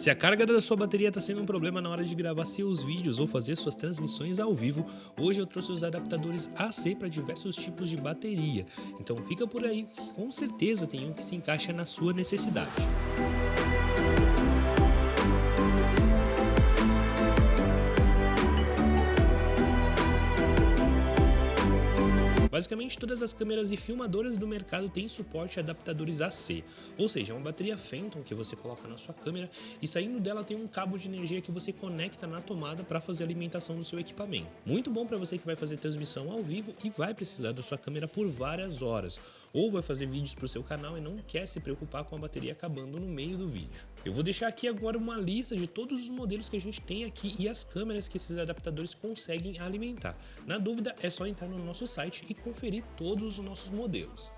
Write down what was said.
Se a carga da sua bateria está sendo um problema na hora de gravar seus vídeos ou fazer suas transmissões ao vivo, hoje eu trouxe os adaptadores AC para diversos tipos de bateria. Então fica por aí, que com certeza tem um que se encaixa na sua necessidade. Basicamente, todas as câmeras e filmadoras do mercado têm suporte a adaptadores AC, ou seja, é uma bateria Phantom que você coloca na sua câmera e saindo dela tem um cabo de energia que você conecta na tomada para fazer a alimentação do seu equipamento. Muito bom para você que vai fazer transmissão ao vivo e vai precisar da sua câmera por várias horas, ou vai fazer vídeos para o seu canal e não quer se preocupar com a bateria acabando no meio do vídeo. Eu vou deixar aqui agora uma lista de todos os modelos que a gente tem aqui e as câmeras que esses adaptadores conseguem alimentar. Na dúvida, é só entrar no nosso site e conferir todos os nossos modelos.